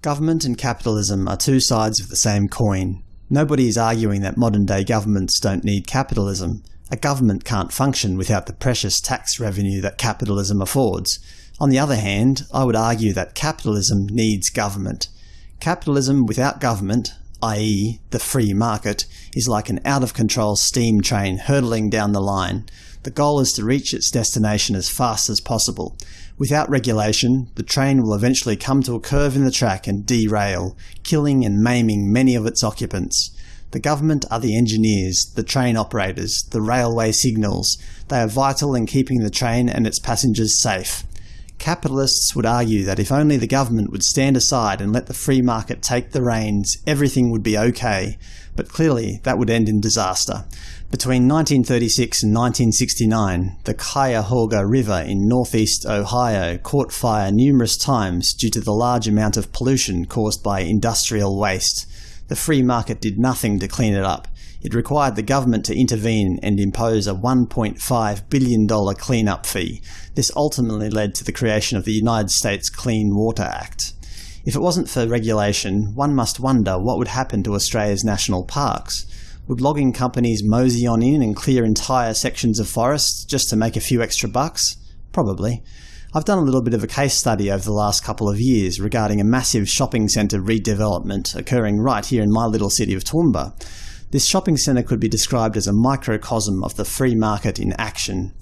Government and capitalism are two sides of the same coin. Nobody is arguing that modern-day governments don't need capitalism. A government can't function without the precious tax revenue that capitalism affords. On the other hand, I would argue that capitalism needs government. Capitalism without government, i.e. the free market, is like an out-of-control steam train hurtling down the line. The goal is to reach its destination as fast as possible. Without regulation, the train will eventually come to a curve in the track and derail, killing and maiming many of its occupants. The government are the engineers, the train operators, the railway signals. They are vital in keeping the train and its passengers safe. Capitalists would argue that if only the government would stand aside and let the free market take the reins, everything would be okay, but clearly that would end in disaster. Between 1936 and 1969, the Cuyahoga River in northeast Ohio caught fire numerous times due to the large amount of pollution caused by industrial waste. The free market did nothing to clean it up. It required the government to intervene and impose a $1.5 billion clean-up fee. This ultimately led to the creation of the United States Clean Water Act. If it wasn't for regulation, one must wonder what would happen to Australia's national parks. Would logging companies mosey on in and clear entire sections of forests just to make a few extra bucks? Probably. I've done a little bit of a case study over the last couple of years regarding a massive shopping centre redevelopment occurring right here in my little city of Toowoomba. This shopping centre could be described as a microcosm of the free market in action.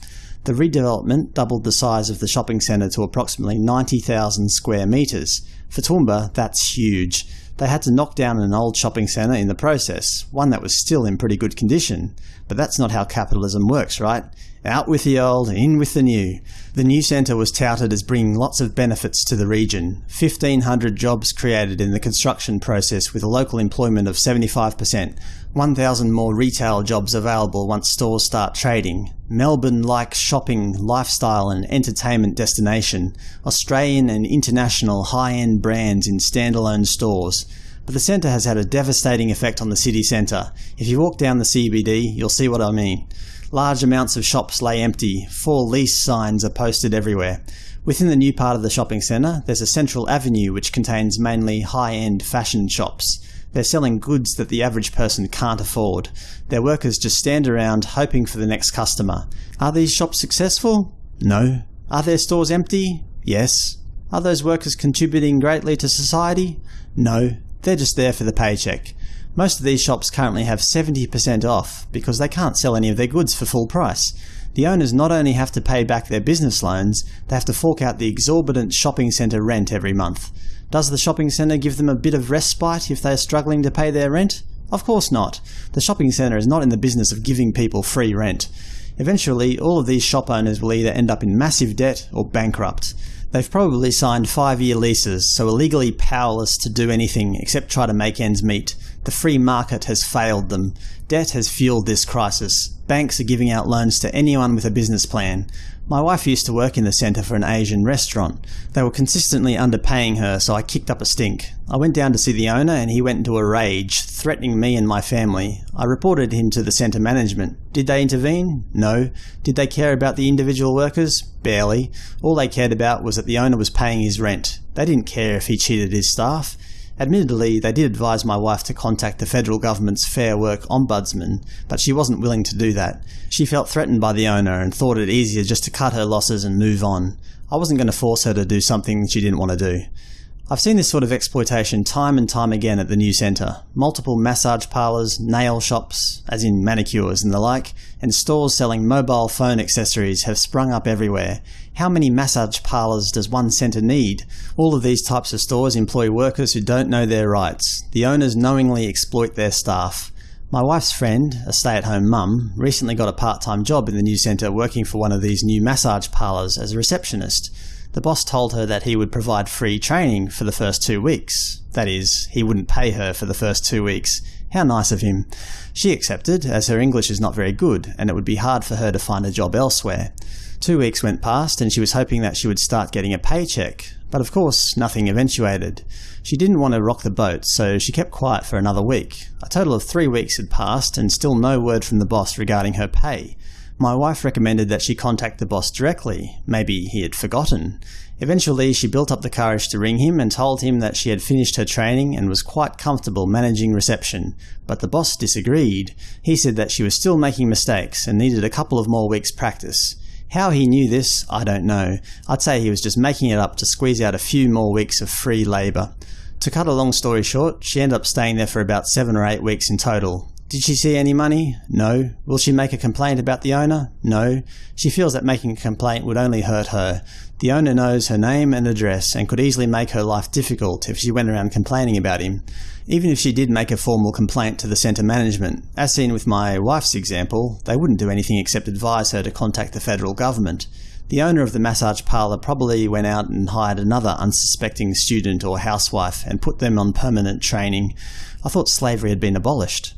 The redevelopment doubled the size of the shopping centre to approximately 90,000 square metres. For Toowoomba, that's huge. They had to knock down an old shopping centre in the process, one that was still in pretty good condition. But that's not how capitalism works, right? Out with the old, in with the new. The new centre was touted as bringing lots of benefits to the region. 1,500 jobs created in the construction process with a local employment of 75%, 1,000 more retail jobs available once stores start trading, Melbourne-like shopping, lifestyle and entertainment destination, Australian and international high-end brands in standalone stores. But the centre has had a devastating effect on the city centre. If you walk down the CBD, you'll see what I mean. Large amounts of shops lay empty, for lease signs are posted everywhere. Within the new part of the shopping centre, there's a central avenue which contains mainly high-end fashion shops. They're selling goods that the average person can't afford. Their workers just stand around hoping for the next customer. Are these shops successful? No. Are their stores empty? Yes. Are those workers contributing greatly to society? No. They're just there for the paycheck. Most of these shops currently have 70% off because they can't sell any of their goods for full price. The owners not only have to pay back their business loans, they have to fork out the exorbitant shopping centre rent every month. Does the shopping centre give them a bit of respite if they are struggling to pay their rent? Of course not. The shopping centre is not in the business of giving people free rent. Eventually, all of these shop owners will either end up in massive debt or bankrupt. They've probably signed five-year leases, so are legally powerless to do anything except try to make ends meet. The free market has failed them. Debt has fueled this crisis. Banks are giving out loans to anyone with a business plan. My wife used to work in the centre for an Asian restaurant. They were consistently underpaying her, so I kicked up a stink. I went down to see the owner and he went into a rage, threatening me and my family. I reported him to the centre management. Did they intervene? No. Did they care about the individual workers? Barely. All they cared about was that the owner was paying his rent. They didn't care if he cheated his staff. Admittedly, they did advise my wife to contact the federal government's Fair Work Ombudsman, but she wasn't willing to do that. She felt threatened by the owner and thought it easier just to cut her losses and move on. I wasn't going to force her to do something she didn't want to do. I've seen this sort of exploitation time and time again at the new centre. Multiple massage parlours, nail shops, as in manicures and the like, and stores selling mobile phone accessories have sprung up everywhere. How many massage parlours does one centre need? All of these types of stores employ workers who don't know their rights. The owners knowingly exploit their staff. My wife's friend, a stay-at-home mum, recently got a part-time job in the new centre working for one of these new massage parlours as a receptionist. The boss told her that he would provide free training for the first two weeks. That is, he wouldn't pay her for the first two weeks. How nice of him. She accepted, as her English is not very good, and it would be hard for her to find a job elsewhere. Two weeks went past, and she was hoping that she would start getting a paycheck, but of course nothing eventuated. She didn't want to rock the boat, so she kept quiet for another week. A total of three weeks had passed, and still no word from the boss regarding her pay. My wife recommended that she contact the boss directly. Maybe he had forgotten. Eventually, she built up the courage to ring him and told him that she had finished her training and was quite comfortable managing reception. But the boss disagreed. He said that she was still making mistakes and needed a couple of more weeks' practice. How he knew this, I don't know. I'd say he was just making it up to squeeze out a few more weeks of free labour. To cut a long story short, she ended up staying there for about seven or eight weeks in total. Did she see any money? No. Will she make a complaint about the owner? No. She feels that making a complaint would only hurt her. The owner knows her name and address and could easily make her life difficult if she went around complaining about him. Even if she did make a formal complaint to the centre management, as seen with my wife's example, they wouldn't do anything except advise her to contact the federal government. The owner of the massage parlour probably went out and hired another unsuspecting student or housewife and put them on permanent training. I thought slavery had been abolished.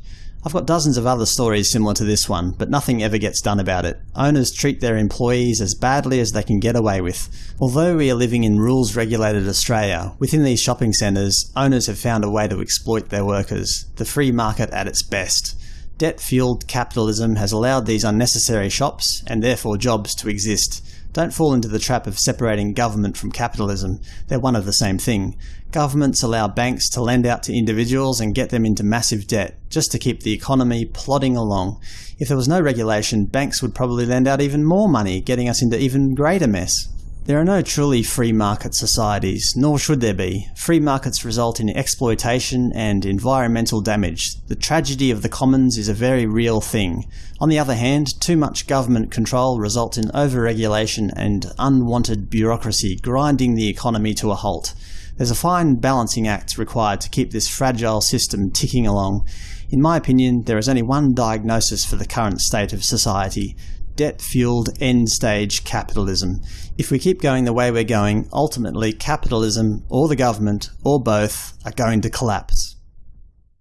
I've got dozens of other stories similar to this one, but nothing ever gets done about it. Owners treat their employees as badly as they can get away with. Although we are living in rules-regulated Australia, within these shopping centres, owners have found a way to exploit their workers. The free market at its best. Debt-fueled capitalism has allowed these unnecessary shops, and therefore jobs, to exist. Don't fall into the trap of separating government from capitalism. They're one of the same thing. Governments allow banks to lend out to individuals and get them into massive debt, just to keep the economy plodding along. If there was no regulation, banks would probably lend out even more money, getting us into even greater mess. There are no truly free market societies, nor should there be. Free markets result in exploitation and environmental damage. The tragedy of the commons is a very real thing. On the other hand, too much government control results in over-regulation and unwanted bureaucracy grinding the economy to a halt. There's a fine balancing act required to keep this fragile system ticking along. In my opinion, there is only one diagnosis for the current state of society debt-fueled end-stage capitalism. If we keep going the way we're going, ultimately capitalism, or the government, or both, are going to collapse.